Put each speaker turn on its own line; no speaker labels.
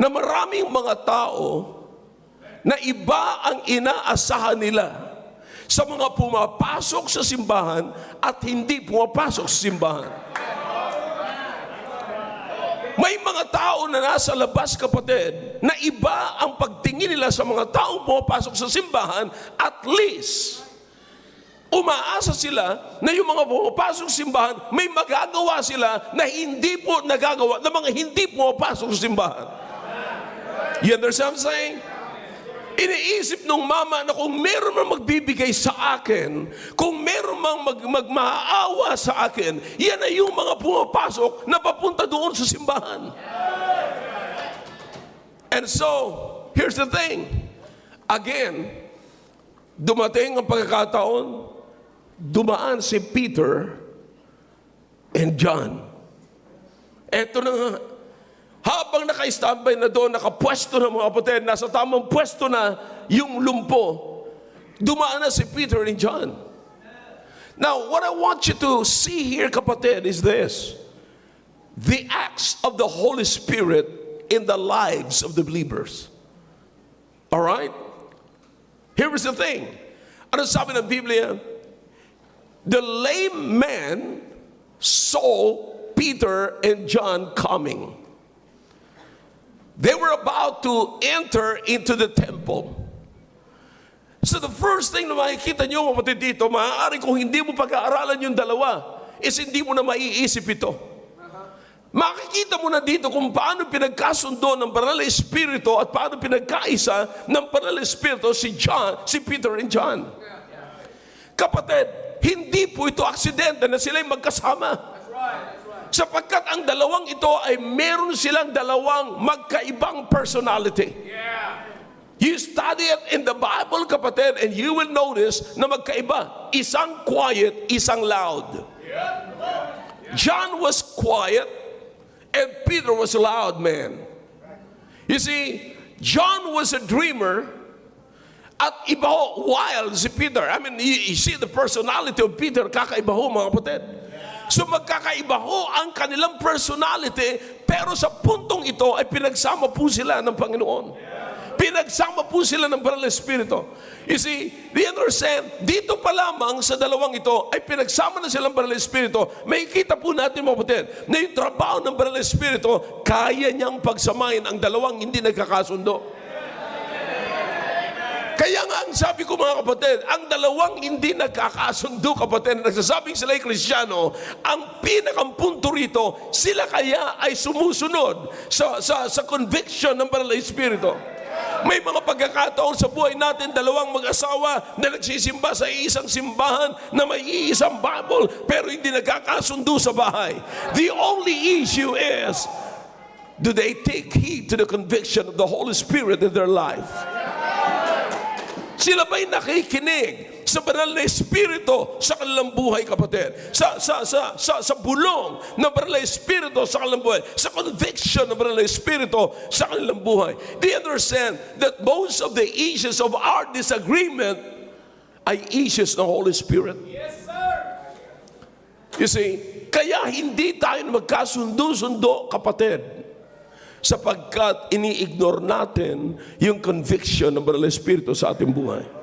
na maraming mga tao na iba ang inaasahan nila sa mga pumapasok sa simbahan at hindi pumapasok sa simbahan. May mga tao na nasa labas, kapatid, na iba ang pagtingin nila sa mga taong pumapasok sa simbahan, at least, umaasa sila na yung mga pumapasok sa simbahan, may magagawa sila na hindi po nagagawa ng mga hindi pumapasok sa simbahan. You understand what I'm saying? Iniisip nung mama na kung meron man magbibigay sa akin, kung meron mang mag, magmaawa sa akin, yan ay yung mga pumapasok na papunta doon sa simbahan. And so, here's the thing. Again, dumating ang pagkakataon, dumaan si Peter and John. Eto na nga, habang naka-standby na doon, nakapwesto na mga kapatid, nasa tamang pwesto na yung lumpo, dumaan na si Peter and John. Now, what I want you to see here, kapatid, is this. The acts of the Holy Spirit in the lives of the believers. All right? Here is the thing. Ano sabi ng Biblia? The lame man saw Peter and John coming. They were about to enter into the temple. So the first thing na makikita nyo, kapatid dito, maaari kung hindi mo pag-aaralan yung dalawa, is hindi mo na maiisip ito. Makikita mo na dito kung paano pinagkasundo ng Banal na Espiritu at paano pinagkaisa ng Banal na Espiritu si John, si Peter and John. Kapatid, hindi po ito aksidente na sila'y magkasama. Sapagkat ang dalawang ito ay meron silang dalawang magkaibang personality. You study it in the Bible, kapatid, and you will notice na magkaiba. Isang quiet, isang loud. John was quiet, and Peter was a loud man. You see, John was a dreamer, at iba ho, wild si Peter. I mean, you, you see the personality of Peter, kakaiba ho mga kapatid. So magkakaiba ho ang kanilang personality, pero sa puntong ito ay pinagsama po sila ng Panginoon. Pinagsama po sila ng Banal na Espiritu. You see, do you understand? Dito pa lamang sa dalawang ito ay pinagsama na silang Banal na Espiritu. May kita po natin kapatid na yung trabaho ng Banal na Espiritu, kaya niyang pagsamahin ang dalawang hindi nagkakasundo. Kaya nga ang sabi ko mga kapatid, ang dalawang hindi nagkakasundo kapatid na nagsasabing sila ay kristyano, ang pinakang punto rito, sila kaya ay sumusunod sa, sa, sa conviction ng Banal na Espiritu. May mga pagkakataon sa buhay natin, dalawang mag-asawa na nagsisimba sa isang simbahan na may iisang Bible pero hindi nagkakasundo sa bahay. The only issue is, do they take heed to the conviction of the Holy Spirit in their life? Sila ba'y nakikinig sa banal na espiritu sa kanilang buhay, kapatid? Sa, sa, sa, sa, sa bulong ng banal na espiritu sa kanilang buhay. Sa conviction ng banal na espiritu sa kanilang buhay. Do you understand that most of the issues of our disagreement ay issues ng Holy Spirit? Yes, sir! You see, kaya hindi tayo magkasundo-sundo, kapatid sapagkat ini-ignore natin yung conviction ng Banal na Espiritu sa ating buhay.